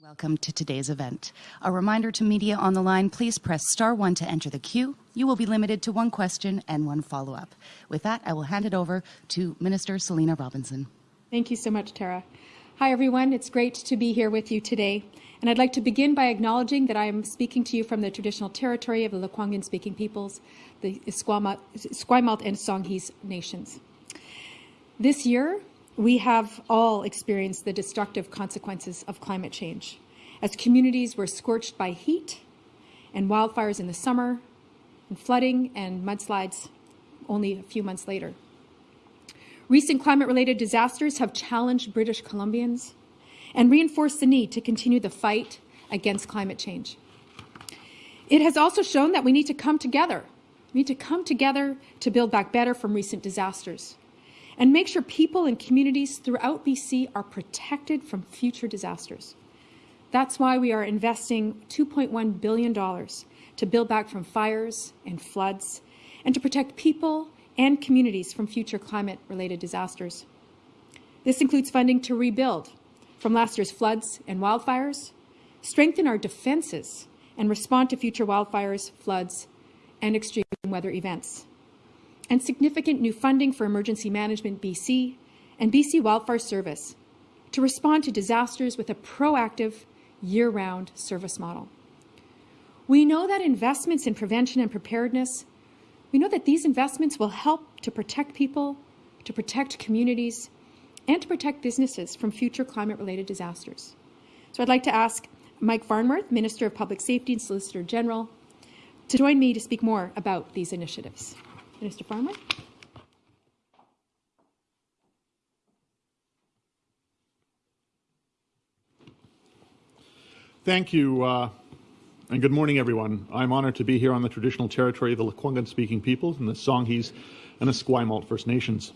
Welcome to today's event. A reminder to media on the line, please press star one to enter the queue. You will be limited to one question and one follow-up. With that, I will hand it over to Minister Selina Robinson. Thank you so much, Tara. Hi, everyone. It's great to be here with you today. And I'd like to begin by acknowledging that I am speaking to you from the traditional territory of the Lekwungen speaking peoples, the Esquimalt, and Songhees nations. This year, we have all experienced the destructive consequences of climate change as communities were scorched by heat and wildfires in the summer, and flooding and mudslides only a few months later. Recent climate related disasters have challenged British Columbians and reinforced the need to continue the fight against climate change. It has also shown that we need to come together. We need to come together to build back better from recent disasters and make sure people and communities throughout BC are protected from future disasters. That's why we are investing $2.1 billion to build back from fires and floods and to protect people and communities from future climate-related disasters. This includes funding to rebuild from last year's floods and wildfires, strengthen our defenses, and respond to future wildfires, floods, and extreme weather events and significant new funding for Emergency Management BC and BC Wildfire Service to respond to disasters with a proactive, year-round service model. We know that investments in prevention and preparedness, we know that these investments will help to protect people, to protect communities, and to protect businesses from future climate-related disasters. So I'd like to ask Mike Farnworth, Minister of Public Safety and Solicitor General, to join me to speak more about these initiatives. Minister Farmer. Thank you, uh, and good morning, everyone. I'm honored to be here on the traditional territory of the Lekwungen-speaking peoples and the Songhees and Esquimalt First Nations.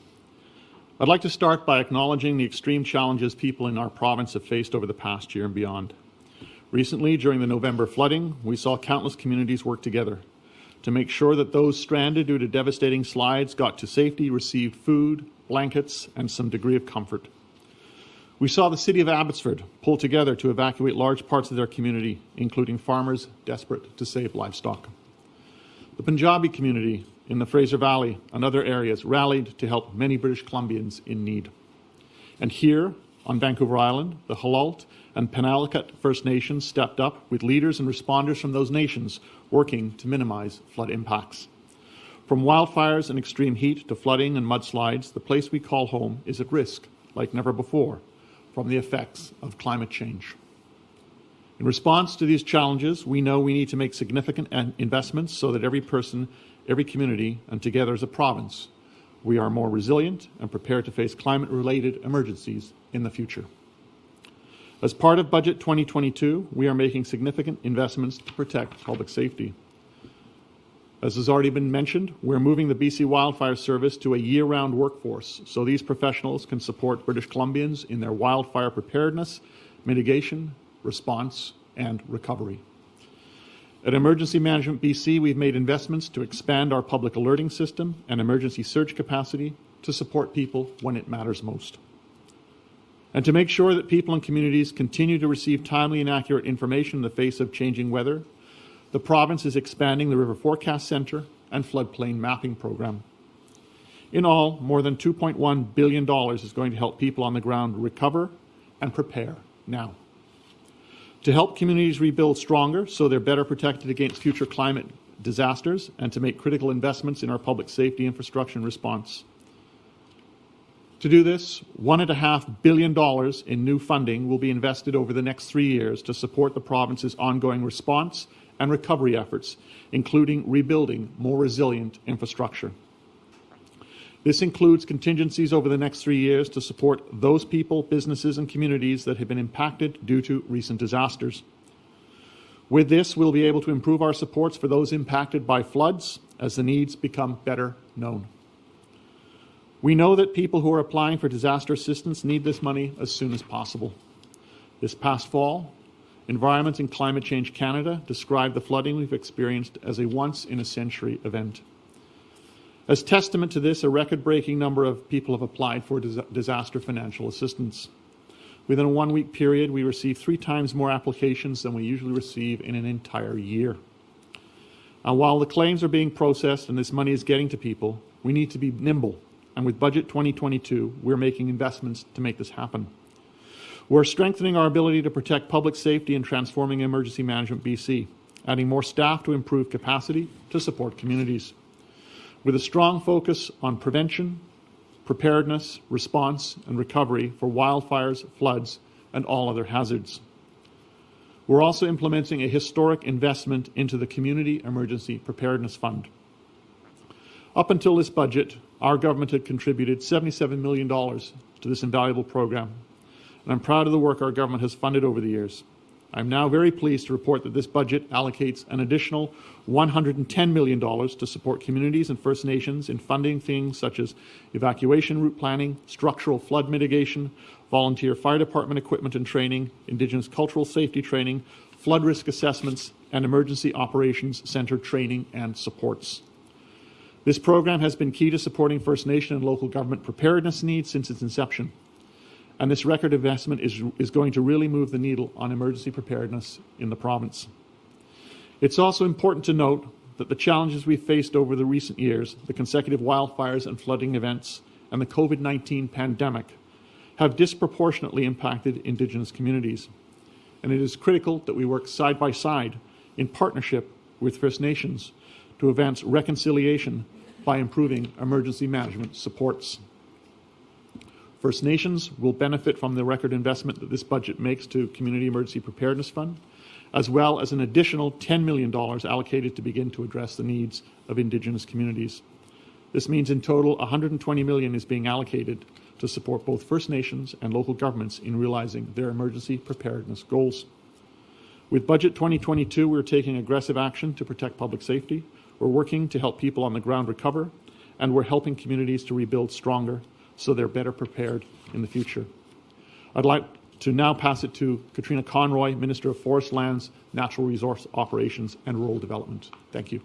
I'd like to start by acknowledging the extreme challenges people in our province have faced over the past year and beyond. Recently, during the November flooding, we saw countless communities work together to make sure that those stranded due to devastating slides got to safety, received food, blankets, and some degree of comfort. We saw the city of Abbotsford pull together to evacuate large parts of their community, including farmers desperate to save livestock. The Punjabi community in the Fraser Valley and other areas rallied to help many British Columbians in need. And here, on Vancouver Island, the Halalt and Penalakut First Nations stepped up with leaders and responders from those nations working to minimize flood impacts. From wildfires and extreme heat to flooding and mudslides, the place we call home is at risk, like never before, from the effects of climate change. In response to these challenges, we know we need to make significant investments so that every person, every community, and together as a province, we are more resilient and prepared to face climate-related emergencies in the future. As part of Budget 2022, we are making significant investments to protect public safety. As has already been mentioned, we're moving the BC Wildfire Service to a year-round workforce so these professionals can support British Columbians in their wildfire preparedness, mitigation, response, and recovery. At Emergency Management BC, we've made investments to expand our public alerting system and emergency surge capacity to support people when it matters most. And to make sure that people and communities continue to receive timely and accurate information in the face of changing weather, the province is expanding the River Forecast Centre and floodplain mapping program. In all, more than $2.1 billion is going to help people on the ground recover and prepare now to help communities rebuild stronger so they're better protected against future climate disasters and to make critical investments in our public safety infrastructure and response. To do this, $1.5 billion in new funding will be invested over the next three years to support the province's ongoing response and recovery efforts, including rebuilding more resilient infrastructure. This includes contingencies over the next three years to support those people, businesses, and communities that have been impacted due to recent disasters. With this, we'll be able to improve our supports for those impacted by floods as the needs become better known. We know that people who are applying for disaster assistance need this money as soon as possible. This past fall, Environment and Climate Change Canada described the flooding we've experienced as a once-in-a-century event. As testament to this, a record-breaking number of people have applied for dis disaster financial assistance. Within a one week period, we received three times more applications than we usually receive in an entire year. Uh, while the claims are being processed and this money is getting to people, we need to be nimble. And with Budget 2022, we're making investments to make this happen. We're strengthening our ability to protect public safety and transforming emergency management BC, adding more staff to improve capacity to support communities. With a strong focus on prevention, preparedness, response, and recovery for wildfires, floods, and all other hazards. We're also implementing a historic investment into the Community Emergency Preparedness Fund. Up until this budget, our government had contributed $77 million to this invaluable program, and I'm proud of the work our government has funded over the years. I'm now very pleased to report that this budget allocates an additional $110 million to support communities and First Nations in funding things such as evacuation route planning, structural flood mitigation, volunteer fire department equipment and training, Indigenous cultural safety training, flood risk assessments, and emergency operations center training and supports. This program has been key to supporting First Nation and local government preparedness needs since its inception. And this record investment is, is going to really move the needle on emergency preparedness in the province. It's also important to note that the challenges we've faced over the recent years, the consecutive wildfires and flooding events, and the COVID 19 pandemic, have disproportionately impacted Indigenous communities. And it is critical that we work side by side in partnership with First Nations to advance reconciliation by improving emergency management supports. First Nations will benefit from the record investment that this budget makes to Community Emergency Preparedness Fund, as well as an additional $10 million allocated to begin to address the needs of Indigenous communities. This means in total 120 million is being allocated to support both First Nations and local governments in realizing their emergency preparedness goals. With Budget 2022, we're taking aggressive action to protect public safety. We're working to help people on the ground recover, and we're helping communities to rebuild stronger so they're better prepared in the future. I'd like to now pass it to Katrina Conroy, Minister of Forest Lands, Natural Resource Operations and Rural Development. Thank you.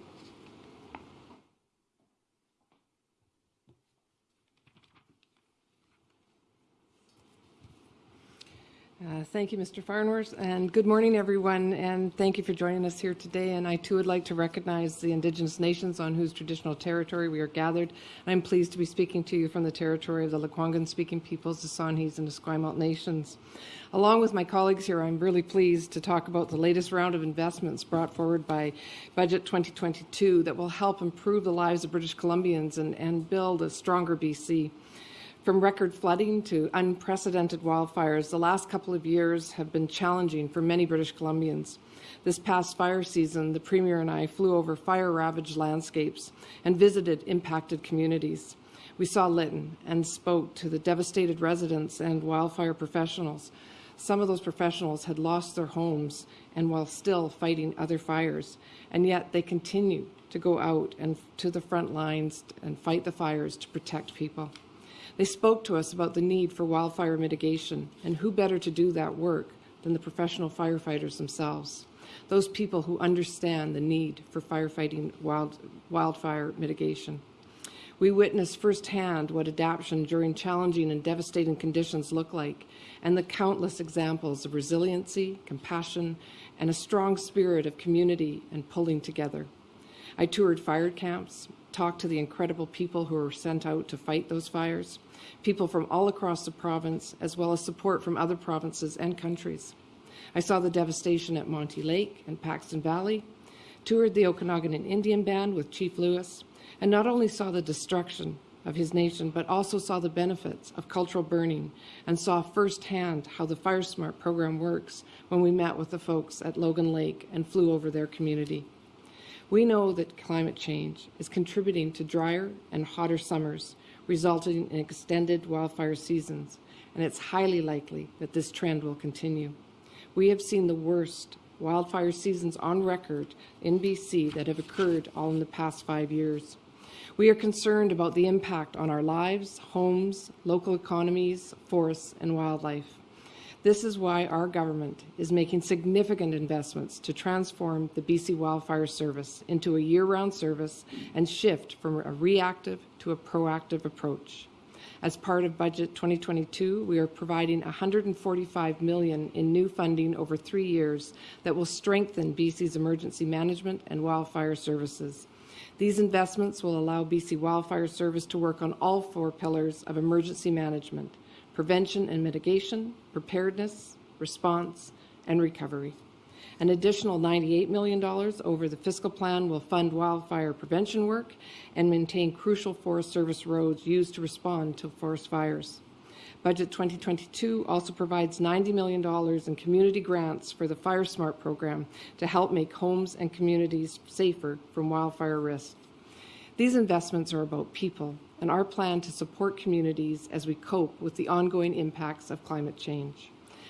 Uh, thank you, Mr. Farnworth, and good morning, everyone, and thank you for joining us here today. And I too would like to recognize the Indigenous nations on whose traditional territory we are gathered. I'm pleased to be speaking to you from the territory of the Lekwungen-speaking peoples, the Songhees and Esquimalt nations. Along with my colleagues here, I'm really pleased to talk about the latest round of investments brought forward by Budget 2022 that will help improve the lives of British Columbians and, and build a stronger BC. From record flooding to unprecedented wildfires, the last couple of years have been challenging for many British Columbians. This past fire season, the Premier and I flew over fire ravaged landscapes and visited impacted communities. We saw Lytton and spoke to the devastated residents and wildfire professionals. Some of those professionals had lost their homes and while still fighting other fires, and yet they continue to go out and to the front lines and fight the fires to protect people. They spoke to us about the need for wildfire mitigation, and who better to do that work than the professional firefighters themselves, those people who understand the need for firefighting wild, wildfire mitigation. We witnessed firsthand what adaptation during challenging and devastating conditions look like, and the countless examples of resiliency, compassion, and a strong spirit of community and pulling together. I toured fire camps, talked to the incredible people who were sent out to fight those fires, people from all across the province, as well as support from other provinces and countries. I saw the devastation at Monte Lake and Paxton Valley, toured the Okanagan and Indian Band with Chief Louis, and not only saw the destruction of his nation, but also saw the benefits of cultural burning and saw firsthand how the FireSmart program works when we met with the folks at Logan Lake and flew over their community. We know that climate change is contributing to drier and hotter summers resulting in extended wildfire seasons, and it's highly likely that this trend will continue. We have seen the worst wildfire seasons on record in BC that have occurred all in the past five years. We are concerned about the impact on our lives, homes, local economies, forests, and wildlife. This is why our government is making significant investments to transform the BC Wildfire Service into a year-round service and shift from a reactive to a proactive approach. As part of Budget 2022, we are providing 145 million in new funding over three years that will strengthen BC's emergency management and wildfire services. These investments will allow BC Wildfire Service to work on all four pillars of emergency management prevention and mitigation, preparedness, response, and recovery. An additional $98 million over the fiscal plan will fund wildfire prevention work and maintain crucial Forest Service roads used to respond to forest fires. Budget 2022 also provides $90 million in community grants for the FireSmart program to help make homes and communities safer from wildfire risk. These investments are about people and our plan to support communities as we cope with the ongoing impacts of climate change.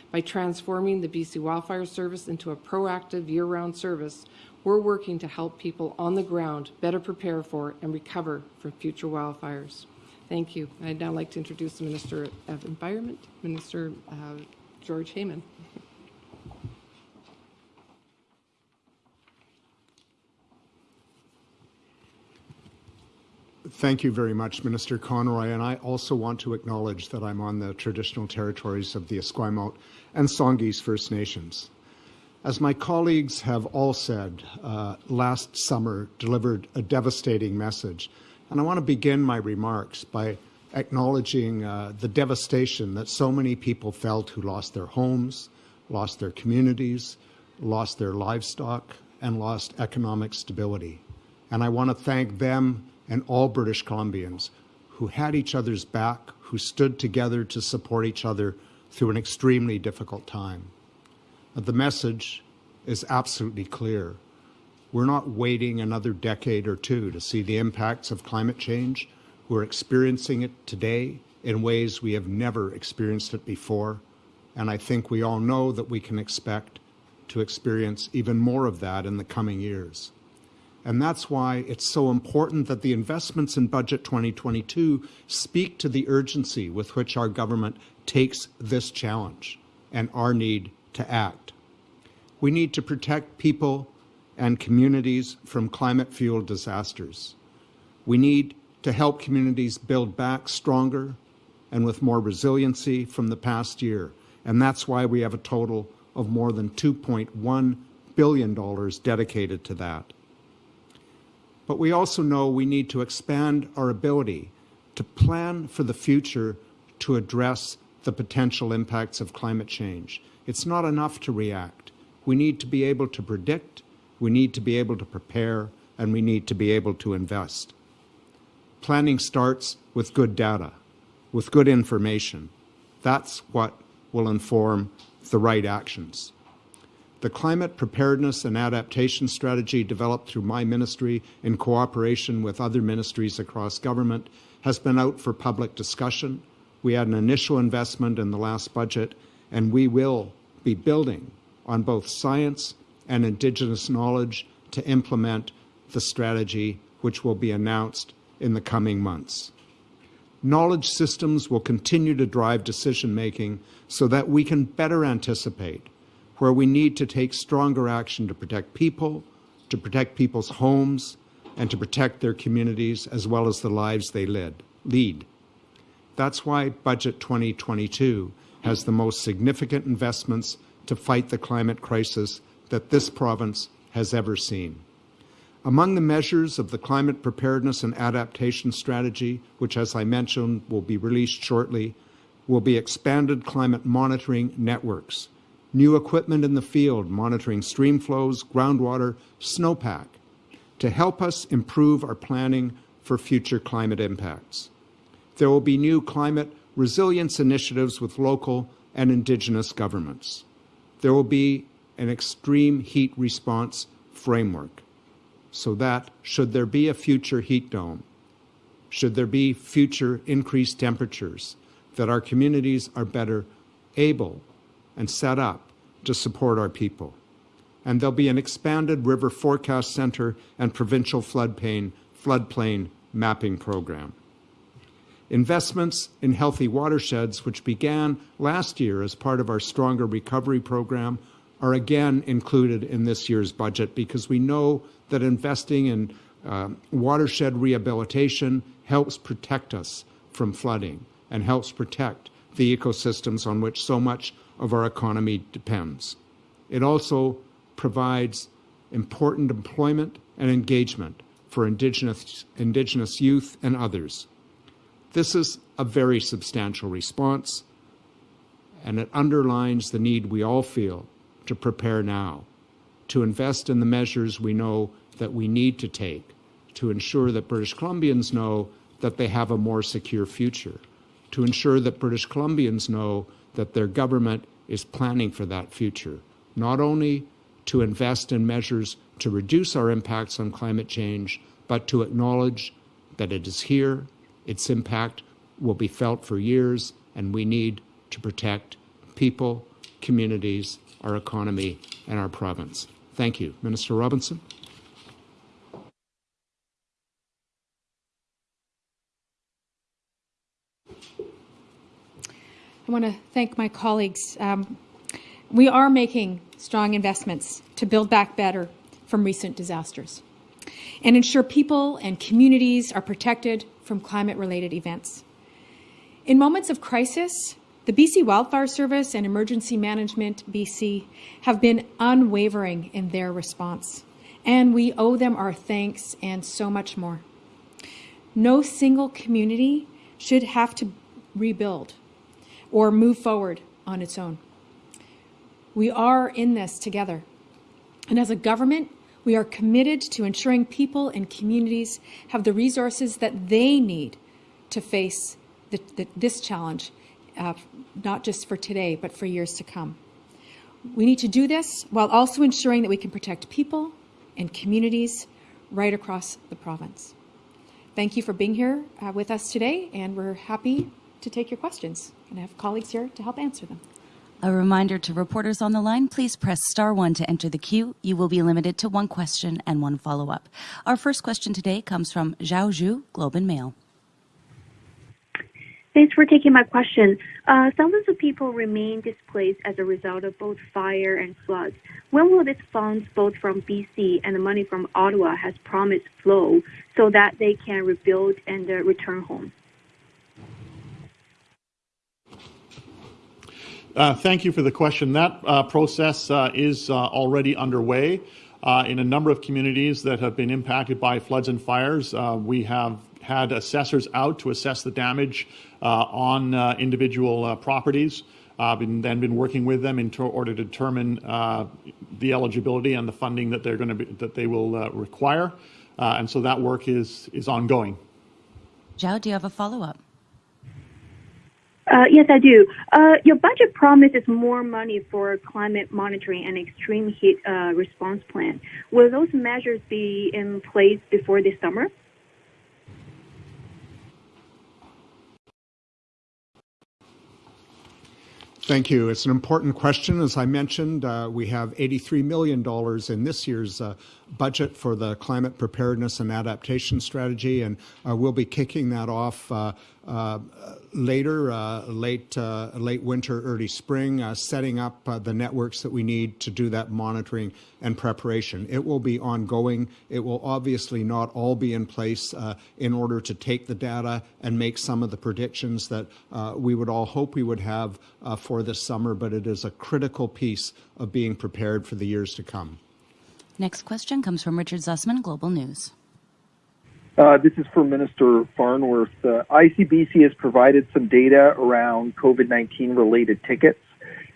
By transforming the BC Wildfire Service into a proactive year-round service, we're working to help people on the ground better prepare for and recover from future wildfires. Thank you. I'd now like to introduce the Minister of Environment, Minister uh, George Heyman. Thank you very much, Minister Conroy. And I also want to acknowledge that I'm on the traditional territories of the Esquimalt and Songhees First Nations. As my colleagues have all said, uh, last summer delivered a devastating message. And I want to begin my remarks by acknowledging uh, the devastation that so many people felt who lost their homes, lost their communities, lost their livestock, and lost economic stability. And I want to thank them and all British Columbians who had each other's back, who stood together to support each other through an extremely difficult time. The message is absolutely clear. We're not waiting another decade or two to see the impacts of climate change. We're experiencing it today in ways we have never experienced it before. And I think we all know that we can expect to experience even more of that in the coming years. And that's why it's so important that the investments in Budget 2022 speak to the urgency with which our government takes this challenge and our need to act. We need to protect people and communities from climate-fueled disasters. We need to help communities build back stronger and with more resiliency from the past year. And that's why we have a total of more than $2.1 billion dedicated to that. But we also know we need to expand our ability to plan for the future to address the potential impacts of climate change. It's not enough to react. We need to be able to predict, we need to be able to prepare, and we need to be able to invest. Planning starts with good data, with good information. That's what will inform the right actions. The climate preparedness and adaptation strategy developed through my ministry in cooperation with other ministries across government has been out for public discussion. We had an initial investment in the last budget, and we will be building on both science and Indigenous knowledge to implement the strategy which will be announced in the coming months. Knowledge systems will continue to drive decision making so that we can better anticipate where we need to take stronger action to protect people, to protect people's homes, and to protect their communities as well as the lives they lead. That's why Budget 2022 has the most significant investments to fight the climate crisis that this province has ever seen. Among the measures of the Climate Preparedness and Adaptation Strategy, which, as I mentioned, will be released shortly, will be expanded climate monitoring networks new equipment in the field monitoring stream flows, groundwater, snowpack to help us improve our planning for future climate impacts. There will be new climate resilience initiatives with local and Indigenous governments. There will be an extreme heat response framework so that should there be a future heat dome, should there be future increased temperatures, that our communities are better able and set up to support our people. And there'll be an expanded river forecast center and provincial floodplain, floodplain mapping program. Investments in healthy watersheds, which began last year as part of our Stronger Recovery program, are again included in this year's budget because we know that investing in uh, watershed rehabilitation helps protect us from flooding and helps protect the ecosystems on which so much of our economy depends. It also provides important employment and engagement for Indigenous, Indigenous youth and others. This is a very substantial response, and it underlines the need we all feel to prepare now, to invest in the measures we know that we need to take to ensure that British Columbians know that they have a more secure future, to ensure that British Columbians know that their government is planning for that future, not only to invest in measures to reduce our impacts on climate change, but to acknowledge that it is here, its impact will be felt for years, and we need to protect people, communities, our economy, and our province. Thank you. Minister Robinson? I want to thank my colleagues. Um, we are making strong investments to build back better from recent disasters and ensure people and communities are protected from climate related events. In moments of crisis, the BC Wildfire Service and Emergency Management BC have been unwavering in their response, and we owe them our thanks and so much more. No single community should have to rebuild or move forward on its own. We are in this together. And as a government, we are committed to ensuring people and communities have the resources that they need to face the, the, this challenge, uh, not just for today, but for years to come. We need to do this while also ensuring that we can protect people and communities right across the province. Thank you for being here uh, with us today, and we're happy to take your questions. And I have colleagues here to help answer them. A reminder to reporters on the line, please press star one to enter the queue. You will be limited to one question and one follow-up. Our first question today comes from Xiao Xu, Globe and Mail. Thanks for taking my question. Uh, thousands of people remain displaced as a result of both fire and floods. When will these funds, both from BC and the money from Ottawa, has promised flow so that they can rebuild and uh, return home? Uh, thank you for the question. That uh, process uh, is uh, already underway. Uh, in a number of communities that have been impacted by floods and fires, we have had assessors out to assess the damage on individual properties. I've been, then been working with them in order to determine the eligibility and the funding that they're going to be, that they will require, and so that work is is ongoing. Xiao, do you have a follow-up? Uh, yes, I do. Uh, your budget promises more money for climate monitoring and extreme heat uh, response plan. Will those measures be in place before this summer? Thank you. It's an important question. As I mentioned, uh, we have $83 million in this year's uh, budget for the climate preparedness and adaptation strategy, and uh, we'll be kicking that off uh, uh, later, uh, late late winter, early spring, setting up the networks that we need to do that monitoring and preparation. It will be ongoing. It will obviously not all be in place in order to take the data and make some of the predictions that we would all hope we would have for this summer, but it is a critical piece of being prepared for the years to come. Next question comes from Richard Zussman, Global News. Uh, this is for Minister Farnworth. Uh, ICBC has provided some data around COVID 19 related tickets.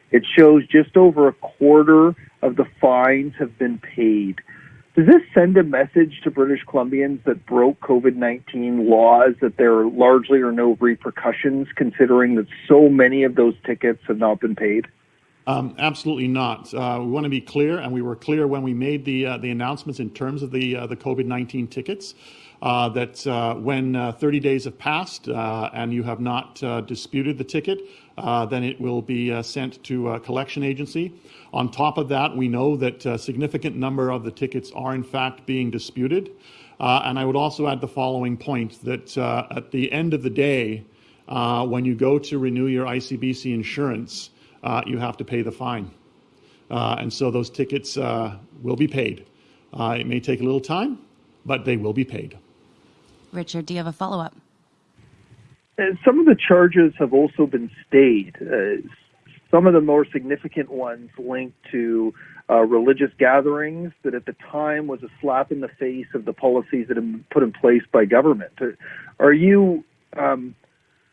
It shows just over a quarter of the fines have been paid. Does this send a message to British Columbians that broke COVID 19 laws that there are largely are no repercussions, considering that so many of those tickets have not been paid? Um, absolutely not. Uh, we want to be clear, and we were clear when we made the uh, the announcements in terms of the uh, the COVID nineteen tickets. Uh, that uh, when uh, 30 days have passed and you have not disputed the ticket, then it will be sent to a collection agency. On top of that, we know that a significant number of the tickets are in fact being disputed. and I would also add the following point that at the end of the day, when you go to renew your ICBC insurance, uh, you have to pay the fine. Uh, and so those tickets uh, will be paid. Uh, it may take a little time, but they will be paid. Richard, do you have a follow up? some of the charges have also been stayed. Uh, some of the more significant ones linked to uh, religious gatherings that at the time was a slap in the face of the policies that have been put in place by government. Uh, are you, um,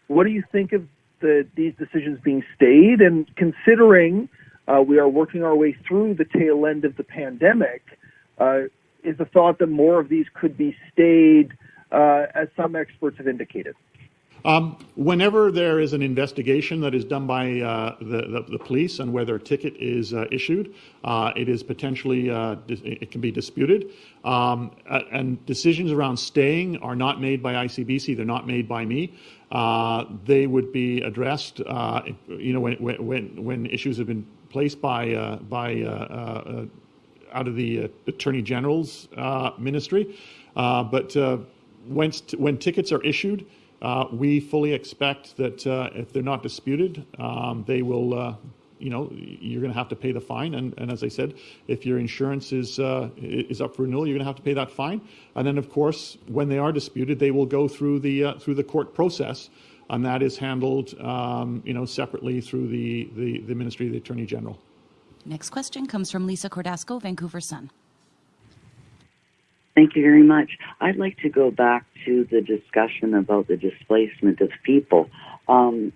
what do you think of the, these decisions being stayed? And considering uh, we are working our way through the tail end of the pandemic, uh, is the thought that more of these could be stayed, uh, as some experts have indicated? Um, whenever there is an investigation that is done by uh, the, the, the, police and whether a ticket is uh, issued, uh, it is potentially, uh, it can be disputed. Um, and decisions around staying are not made by ICBC, they're not made by me. Uh, they would be addressed, uh, you know, when, when, when issues have been placed by, by out of the Attorney General's ministry. but when, when tickets are issued, uh, we fully expect that uh, if they're not disputed, um, they will, uh, you know, you're going to have to pay the fine. And, and, as I said, if your insurance is uh, is up for renewal, you're going to have to pay that fine. And then, of course, when they are disputed, they will go through the uh, through the court process, and that is handled, um, you know, separately through the, the the Ministry of the Attorney General. Next question comes from Lisa Cordasco, Vancouver Sun. Thank you very much. I'd like to go back to the discussion about the displacement of people. Um,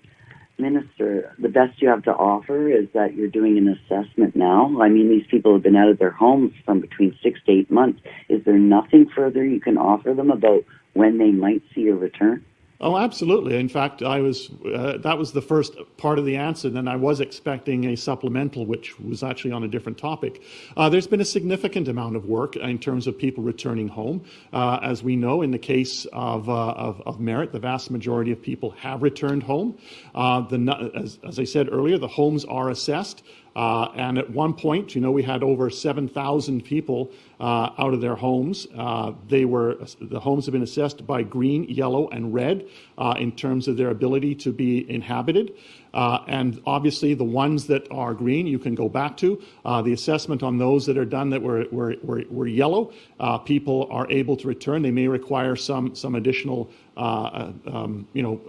Minister, the best you have to offer is that you're doing an assessment now. I mean, these people have been out of their homes from between six to eight months. Is there nothing further you can offer them about when they might see a return? Oh, absolutely. In fact, I was uh, that was the first part of the answer. Then I was expecting a supplemental, which was actually on a different topic. Uh, there's been a significant amount of work in terms of people returning home. Uh, as we know, in the case of, uh, of, of, Merritt, the vast majority of people have returned home. Uh, the, as, as I said earlier, the homes are assessed. Uh, and at one point, you know, we had over 7,000 people uh, out of their homes. Uh, they were the homes have been assessed by green, yellow, and red uh, in terms of their ability to be inhabited. Uh, and obviously, the ones that are green, you can go back to. Uh, the assessment on those that are done that were, were, were, were yellow, uh, people are able to return. They may require some, some additional uh, uh, um, you know,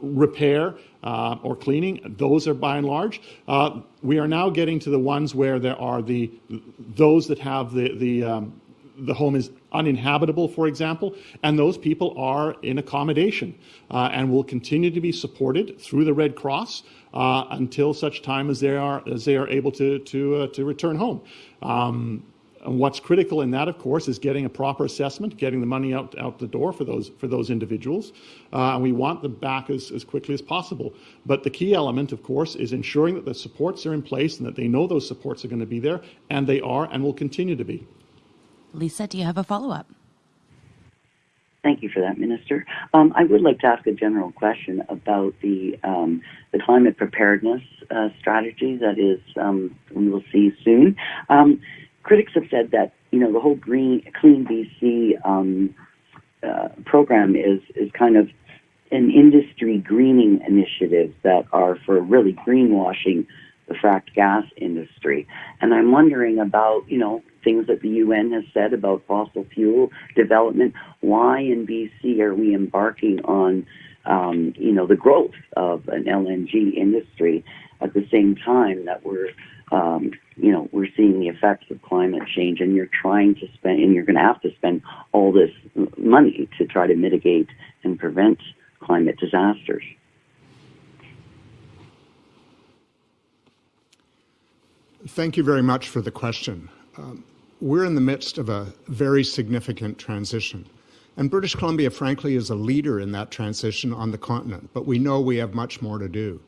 repair uh, or cleaning. Those are by and large. we are now getting to the ones where there are the those that have the, the um, the home is uninhabitable, for example, and those people are in accommodation uh, and will continue to be supported through the Red Cross uh, until such time as they are as they are able to to uh, to return home. Um, and what's critical in that, of course, is getting a proper assessment, getting the money out out the door for those for those individuals, uh, and we want them back as, as quickly as possible. But the key element, of course, is ensuring that the supports are in place and that they know those supports are going to be there, and they are and will continue to be. Lisa, do you have a follow up? Thank you for that, Minister. Um, I would like to ask a general question about the um, the climate preparedness uh, strategy that is um, we will see soon. Um, critics have said that you know the whole green clean BC um, uh, program is is kind of an industry greening initiative that are for really greenwashing the fracked gas industry. And I'm wondering about, you know, things that the UN has said about fossil fuel development. Why in BC are we embarking on, um, you know, the growth of an LNG industry at the same time that we're, um, you know, we're seeing the effects of climate change, and you're trying to spend, and you're going to have to spend all this money to try to mitigate and prevent climate disasters. Thank you very much for the question. Um, we're in the midst of a very significant transition. And British Columbia, frankly, is a leader in that transition on the continent, but we know we have much more to do.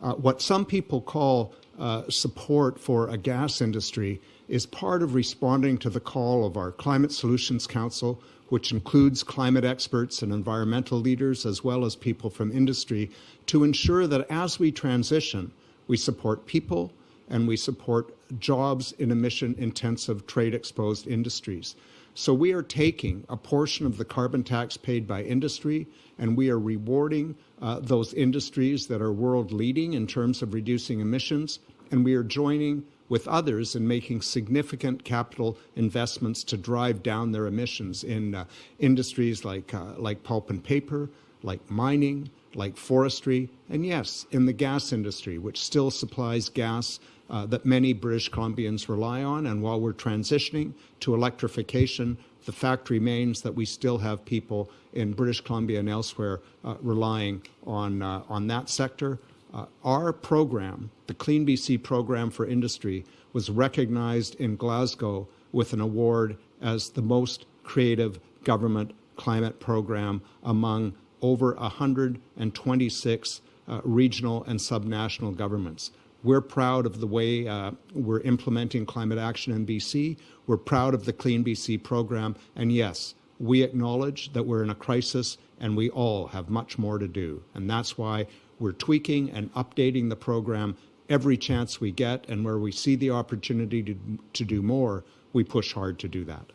Uh, what some people call uh, support for a gas industry is part of responding to the call of our Climate Solutions Council, which includes climate experts and environmental leaders, as well as people from industry, to ensure that as we transition, we support people, and we support jobs in emission intensive trade exposed industries. So we are taking a portion of the carbon tax paid by industry and we are rewarding uh, those industries that are world leading in terms of reducing emissions and we are joining with others in making significant capital investments to drive down their emissions in uh, industries like, uh, like pulp and paper, like mining, like forestry, and yes, in the gas industry, which still supplies gas uh, that many British Columbians rely on. And while we're transitioning to electrification, the fact remains that we still have people in British Columbia and elsewhere uh, relying on, uh, on that sector. Uh, our program, the Clean BC program for industry, was recognized in Glasgow with an award as the most creative government climate program among over 126 uh, regional and subnational governments. We're proud of the way uh, we're implementing climate action in BC. We're proud of the Clean BC program. And yes, we acknowledge that we're in a crisis and we all have much more to do. And that's why we're tweaking and updating the program every chance we get. And where we see the opportunity to, to do more, we push hard to do that.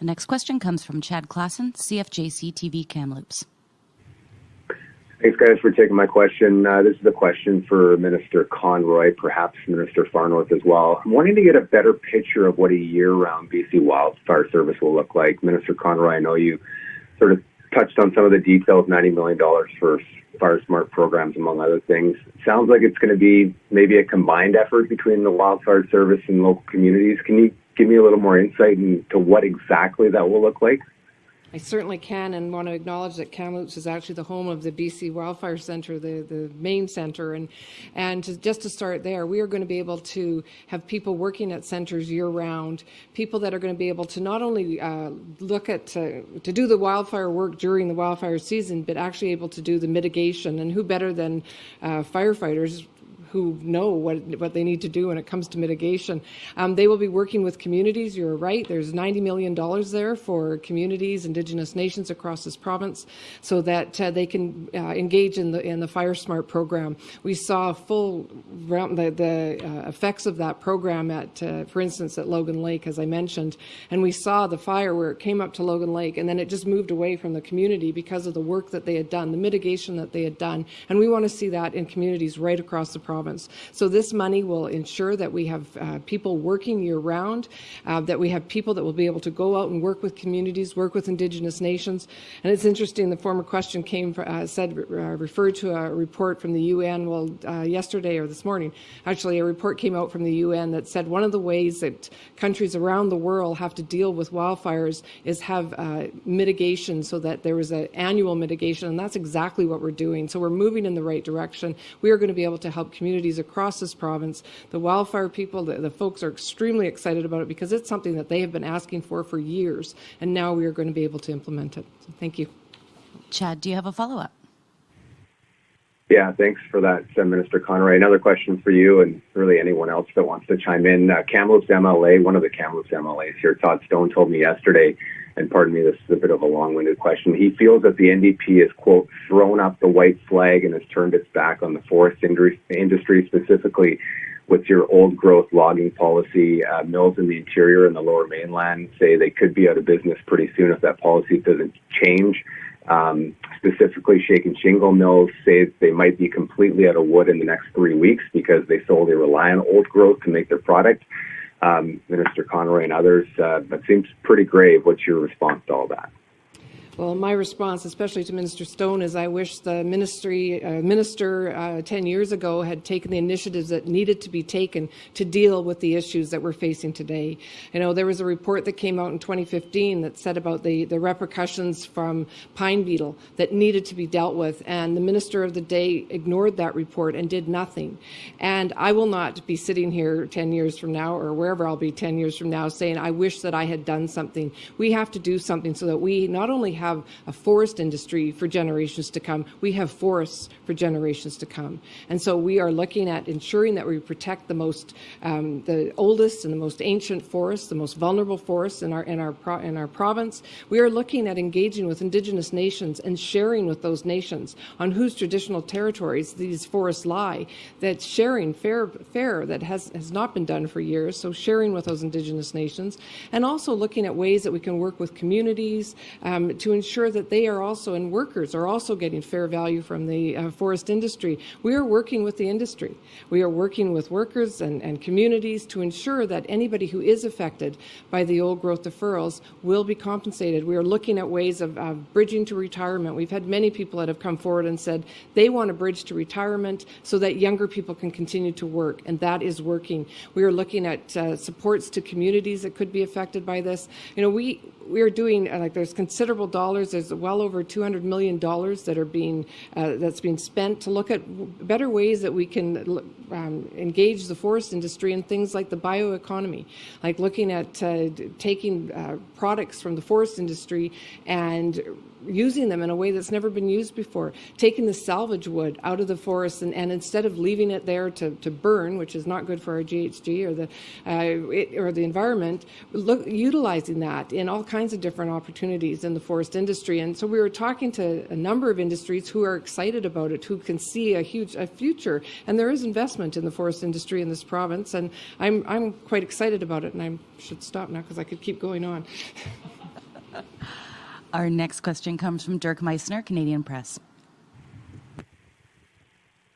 The next question comes from Chad Klassen, CFJC TV Kamloops. Thanks, guys, for taking my question. Uh, this is a question for Minister Conroy, perhaps Minister Farnworth as well. I'm wanting to get a better picture of what a year-round BC Wildfire Service will look like. Minister Conroy, I know you sort of touched on some of the details, $90 million for FireSmart programs, among other things. sounds like it's going to be maybe a combined effort between the Wildfire Service and local communities. Can you give me a little more insight into what exactly that will look like? I certainly can and want to acknowledge that Kamloops is actually the home of the BC Wildfire Centre, the, the main centre. And, and to, just to start there, we are going to be able to have people working at centres year round, people that are going to be able to not only uh, look at, uh, to do the wildfire work during the wildfire season, but actually able to do the mitigation. And who better than uh, firefighters who know what, what they need to do when it comes to mitigation. Um, they will be working with communities. You're right. There's $90 million there for communities, Indigenous nations across this province, so that uh, they can uh, engage in the in the FireSmart program. We saw full the, the uh, effects of that program at, uh, for instance, at Logan Lake, as I mentioned, and we saw the fire where it came up to Logan Lake, and then it just moved away from the community because of the work that they had done, the mitigation that they had done, and we want to see that in communities right across the province province. So this money will ensure that we have uh, people working year round, uh, that we have people that will be able to go out and work with communities, work with Indigenous nations. And it's interesting, the former question came, uh, said, uh, referred to a report from the UN, well, uh, yesterday or this morning, actually a report came out from the UN that said one of the ways that countries around the world have to deal with wildfires is have uh, mitigation so that there is an annual mitigation, and that's exactly what we're doing. So we're moving in the right direction. We are going to be able to help communities communities across this province. The wildfire people, the, the folks are extremely excited about it because it's something that they have been asking for for years, and now we are going to be able to implement it. So thank you. Chad, do you have a follow-up? Yeah, thanks for that, Minister Conroy. Another question for you and really anyone else that wants to chime in. Uh, Kamloops MLA, one of the Kamloops MLAs here, Todd Stone, told me yesterday and pardon me, this is a bit of a long-winded question. He feels that the NDP has, quote, thrown up the white flag and has turned its back on the forest industry, specifically with your old growth logging policy. Uh, mills in the interior and the lower mainland say they could be out of business pretty soon if that policy doesn't change. Um, specifically, shake and shingle mills say they might be completely out of wood in the next three weeks because they solely rely on old growth to make their product um, Minister Conroy and others. Uh, that seems pretty grave. What's your response to all that? Well, my response, especially to Minister Stone, is I wish the ministry uh, minister uh, 10 years ago had taken the initiatives that needed to be taken to deal with the issues that we're facing today. You know, there was a report that came out in 2015 that said about the, the repercussions from pine beetle that needed to be dealt with, and the minister of the day ignored that report and did nothing. And I will not be sitting here 10 years from now or wherever I'll be 10 years from now saying, I wish that I had done something. We have to do something so that we not only have have a forest industry for generations to come. We have forests for generations to come. And so we are looking at ensuring that we protect the most, um, the oldest and the most ancient forests, the most vulnerable forests in our, in our, in our province. We are looking at engaging with Indigenous nations and sharing with those nations on whose traditional territories these forests lie, that sharing fair, fair that has, has not been done for years, so sharing with those Indigenous nations, and also looking at ways that we can work with communities um, to ensure that they are also, and workers are also getting fair value from the uh, forest industry. We are working with the industry. We are working with workers and, and communities to ensure that anybody who is affected by the old growth deferrals will be compensated. We are looking at ways of bridging to retirement. We've had many people that have come forward and said they want a bridge to retirement so that younger people can continue to work, and that is working. We are looking at uh, supports to communities that could be affected by this. You know, we we are doing uh, like there's considerable dollars. There's well over 200 million dollars that are being uh, that's being spent to look at better ways that we can um, engage the forest industry in things like the bioeconomy, like looking at uh, taking uh, products from the forest industry and using them in a way that's never been used before, taking the salvage wood out of the forest and, and instead of leaving it there to, to burn, which is not good for our GHG or the, uh, it, or the environment, look, utilizing that in all kinds of different opportunities in the forest industry. And so we were talking to a number of industries who are excited about it, who can see a huge a future. And there is investment in the forest industry in this province. And I'm, I'm quite excited about it. And I should stop now because I could keep going on. Our next question comes from Dirk Meissner, Canadian Press.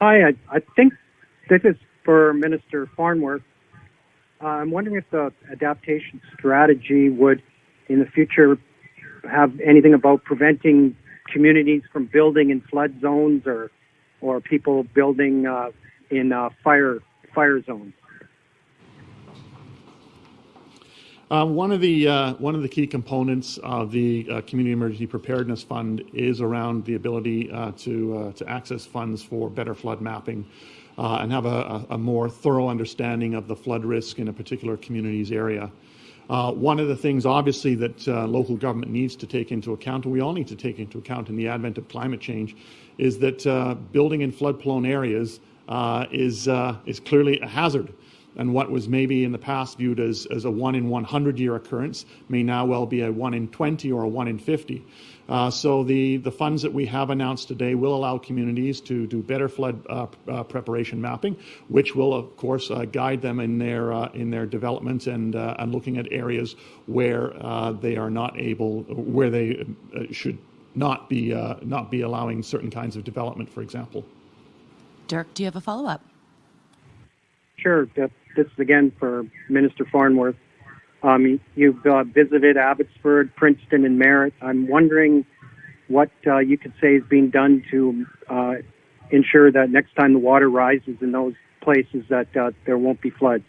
Hi, I, I think this is for Minister Farnworth. Uh, I'm wondering if the adaptation strategy would, in the future, have anything about preventing communities from building in flood zones or, or people building uh, in uh, fire fire zones. Uh, one of the uh, one of the key components of the uh, Community Emergency Preparedness Fund is around the ability uh, to uh, to access funds for better flood mapping uh, and have a, a, more thorough understanding of the flood risk in a particular community's area. one of the things, obviously, that local government needs to take into account, and we all need to take into account in the advent of climate change, is that building in flood-prone areas is is clearly a hazard and what was maybe in the past viewed as, as a 1 in 100 year occurrence may now well be a 1 in 20 or a 1 in 50. Uh, so the, the funds that we have announced today will allow communities to do better flood uh, uh, preparation mapping, which will of course uh, guide them in their uh, in their development and uh, and looking at areas where they are not able, where they should not be not be allowing certain kinds of development, for example. Dirk, do you have a follow up? Sure this is again for Minister Farnworth. Um, you've uh, visited Abbotsford, Princeton, and Merritt. I'm wondering what uh, you could say is being done to uh, ensure that next time the water rises in those places that uh, there won't be floods.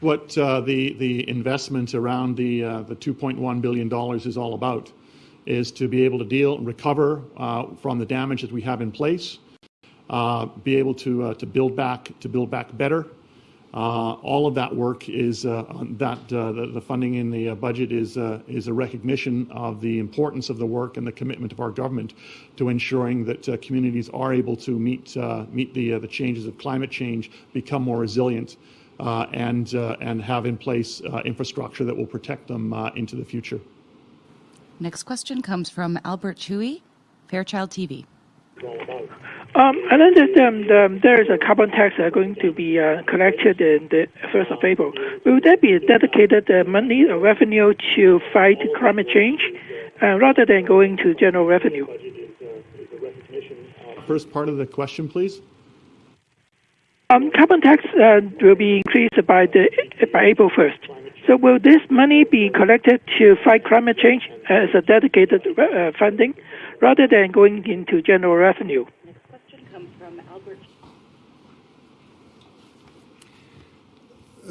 What uh, the the investment around the uh, the 2.1 billion dollars is all about is to be able to deal and recover from the damage that we have in place, be able to to build back to build back better uh, all of that work is uh, that uh, the, funding in the uh, budget is uh, is a recognition of the importance of the work and the commitment of our government to ensuring that uh, communities are able to meet meet the the changes of climate change, become more resilient, and and have in place infrastructure that will protect them into the future. Next question comes from Albert Chui, Fairchild TV. Um, I understand um, there is a carbon tax uh, going to be uh, collected in the 1st of April. Will there be dedicated uh, money or revenue to fight climate change uh, rather than going to general revenue? First part of the question, please. Um, carbon tax uh, will be increased by the by April 1st. So will this money be collected to fight climate change as a dedicated uh, funding rather than going into general revenue? Next question comes from Albert.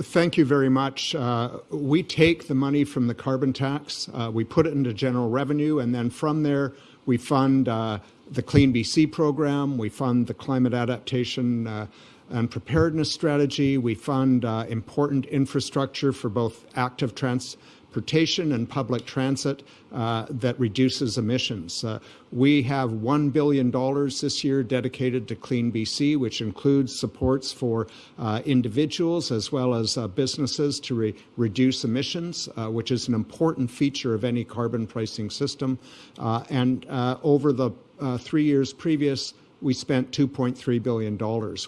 Thank you very much. Uh, we take the money from the carbon tax, uh, we put it into general revenue, and then from there we fund uh, the Clean BC program, we fund the climate adaptation uh, and preparedness strategy, we fund uh, important infrastructure for both active transportation and public transit uh, that reduces emissions. Uh, we have $1 billion this year dedicated to Clean BC, which includes supports for uh, individuals as well as uh, businesses to re reduce emissions, uh, which is an important feature of any carbon pricing system. And over the three years previous, we spent $2.3 billion.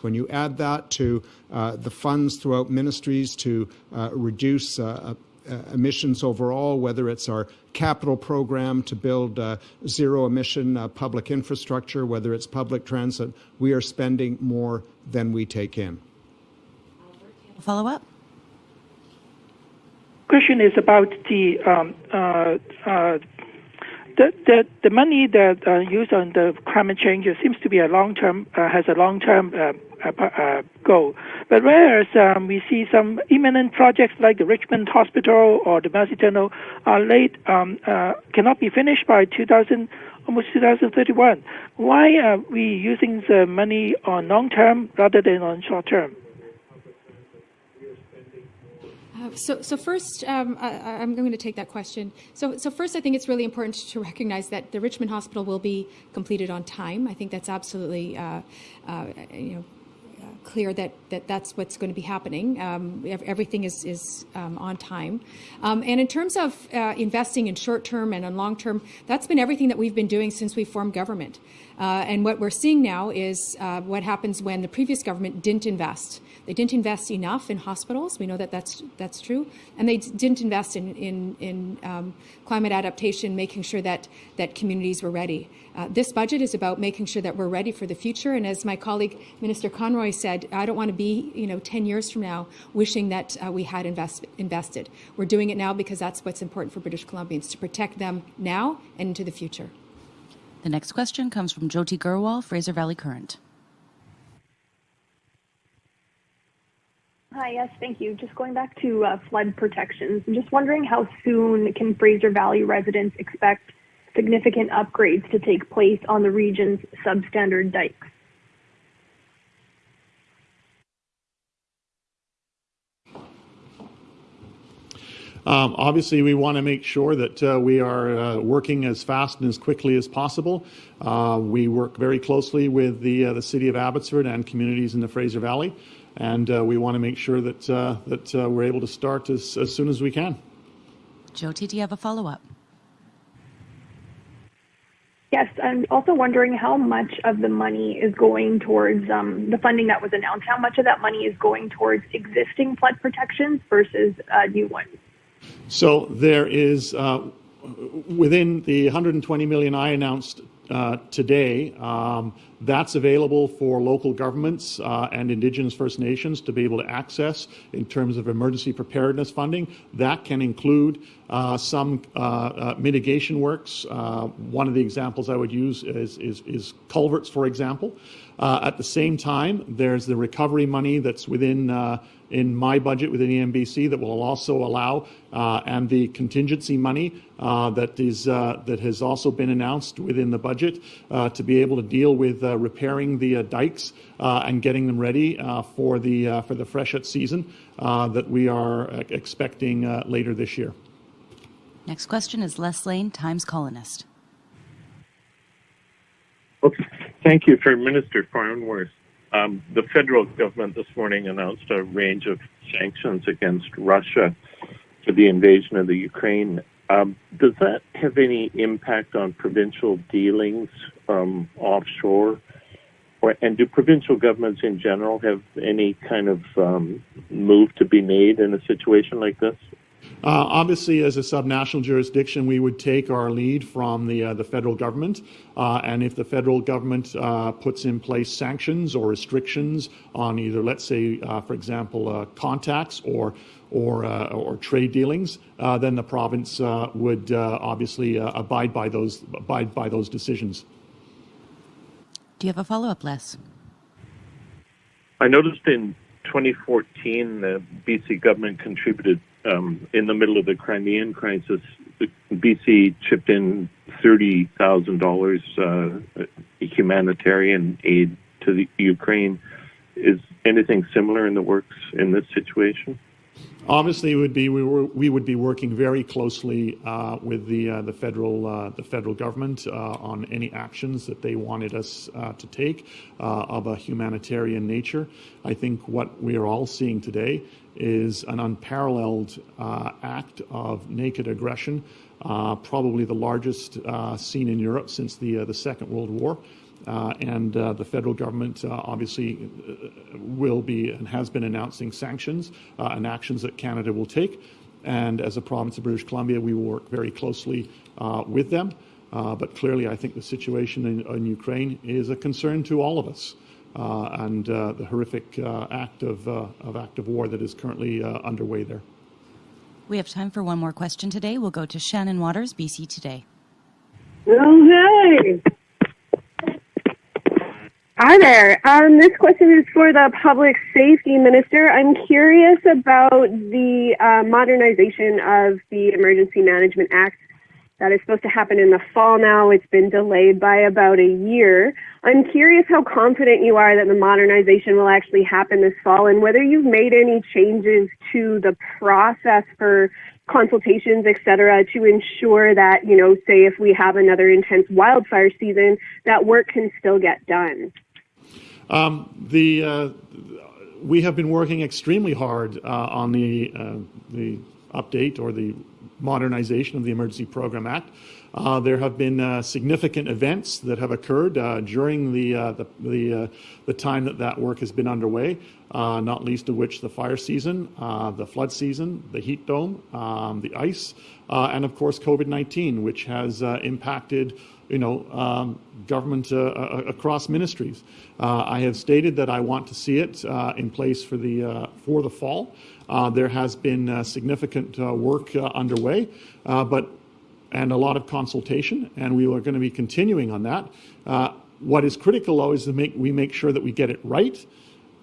When you add that to uh, the funds throughout ministries to uh, reduce uh, uh, emissions overall, whether it's our capital program to build uh, zero emission uh, public infrastructure, whether it's public transit, we are spending more than we take in. Follow up? Question is about the um, uh, uh, the, the the money that uh, used on the climate change seems to be a long term uh, has a long term uh, uh, uh, goal. But whereas um, we see some imminent projects like the Richmond Hospital or the Massey Tunnel are late um, uh, cannot be finished by 2000 almost 2031. Why are we using the money on long term rather than on short term? Uh, so, so first, um, I, am going to take that question. So, so first, I think it's really important to recognize that the Richmond Hospital will be completed on time. I think that's absolutely, uh, uh, you know, clear that, that that's what's going to be happening. Um, everything is, is um, on time. Um, and in terms of uh, investing in short term and in long term, that's been everything that we've been doing since we formed government. Uh, and what we're seeing now is uh, what happens when the previous government didn't invest. They didn't invest enough in hospitals. We know that that's that's true, and they didn't invest in in, in um, climate adaptation, making sure that that communities were ready. Uh, this budget is about making sure that we're ready for the future. And as my colleague Minister Conroy said, I don't want to be you know 10 years from now wishing that uh, we had invest, invested. We're doing it now because that's what's important for British Columbians to protect them now and into the future. The next question comes from Joti Grewal, Fraser Valley Current. Hi, yes, thank you. Just going back to uh, flood protections, I'm just wondering how soon can Fraser Valley residents expect significant upgrades to take place on the region's substandard dikes? Um, obviously, we want to make sure that uh, we are uh, working as fast and as quickly as possible. We work very closely with the the city of Abbotsford and communities in the Fraser Valley and uh, we want to make sure that uh, that uh, we're able to start as, as soon as we can. Joti, do you have a follow up? Yes, I'm also wondering how much of the money is going towards um, the funding that was announced. How much of that money is going towards existing flood protections versus uh, new ones? So there is uh, within the 120 million I announced uh, today. Um, that's available for local governments uh, and Indigenous First Nations to be able to access in terms of emergency preparedness funding. That can include uh, some uh, uh, mitigation works. one of the examples I would use is, is, is culverts, for example. at the same time, there's the recovery money that's within in my budget within EMBC that will also allow, uh, and the contingency money uh, that is uh, that has also been announced within the budget uh, to be able to deal with uh, Uh, repairing the uh, dikes uh, and getting them ready uh, for the for the freshet season that we are expecting later this year. Next question is Les Leyne, Times Colonist. Okay. Thank you for Minister Farnworth. Um, the federal government this morning announced a range of sanctions against Russia for the invasion of the Ukraine. Um, does that have any impact on provincial dealings um, offshore? Or, and do provincial governments in general have any kind of um, move to be made in a situation like this? Uh, obviously, as a subnational jurisdiction, we would take our lead from the uh, the federal government, uh, and if the federal government uh, puts in place sanctions or restrictions on either, let's say, uh, for example, uh, contacts or or uh, or trade dealings, uh, then the province uh, would obviously abide by those abide by those decisions. Do you have a follow up, Les? I noticed in 2014 the BC government contributed um, in the middle of the Crimean crisis, BC chipped in thirty thousand dollars uh, humanitarian aid to the Ukraine. Is anything similar in the works in this situation? Obviously, would be we, were, we would be working very closely uh, with the uh, the federal uh, the federal government uh, on any actions that they wanted us uh, to take uh, of a humanitarian nature. I think what we are all seeing today is an unparalleled act of naked aggression, probably the largest seen in Europe since the the Second World War. Uh, and uh, the federal government uh, obviously will be and has been announcing sanctions and actions that Canada will take. and as a province of British Columbia, we will work very closely uh, with them. Uh, but clearly, I think the situation in, in, Ukraine is a concern to all of us, uh, and uh, the horrific uh, act of, uh, of active war that is currently underway there. We have time for one more question today. We'll go to Shannon Waters, BC Today. Oh, hey. Hi there. Um, this question is for the Public Safety Minister. I'm curious about the uh, modernization of the Emergency Management Act that is supposed to happen in the fall now. It's been delayed by about a year. I'm curious how confident you are that the modernization will actually happen this fall and whether you've made any changes to the process for consultations, et cetera, to ensure that, you know, say if we have another intense wildfire season, that work can still get done. Um, the uh, we have been working extremely hard uh, on the uh, the update or the modernization of the Emergency Program Act. Uh, there have been uh, significant events that have occurred uh, during the the the, the, time that that work has been underway. Not least of which the fire season, the flood season, the heat dome, um, the ice, and of course COVID-19, which has impacted you know, um, government uh, across ministries. Uh, I have stated that I want to see it uh, in place for the for the fall. there has been significant work underway, but and a lot of consultation, and we are going to be continuing on that. Uh, what is critical, though, is to make we make sure that we get it right,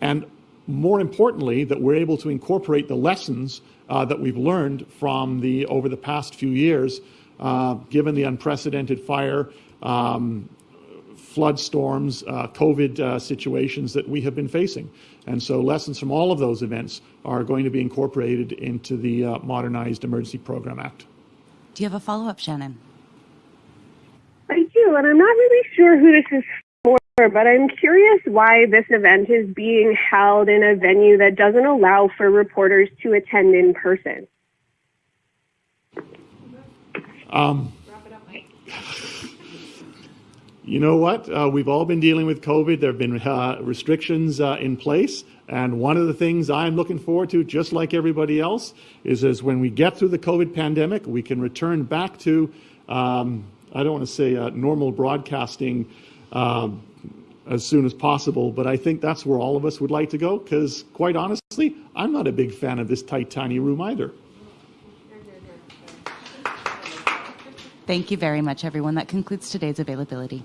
and more importantly, that we're able to incorporate the lessons uh, that we've learned from the over the past few years, uh, given the unprecedented fire. Um, flood storms, uh, COVID uh, situations that we have been facing. And so lessons from all of those events are going to be incorporated into the uh, Modernized Emergency Program Act. Do you have a follow up, Shannon? I do, and I'm not really sure who this is for, but I'm curious why this event is being held in a venue that doesn't allow for reporters to attend in person. Um, you know what? Uh, we've all been dealing with COVID. There have been uh, restrictions uh, in place. And one of the things I'm looking forward to, just like everybody else, is as when we get through the COVID pandemic, we can return back to, um, I don't want to say uh, normal broadcasting um, as soon as possible, but I think that's where all of us would like to go because, quite honestly, I'm not a big fan of this tight, tiny room either. Thank you very much, everyone. That concludes today's availability.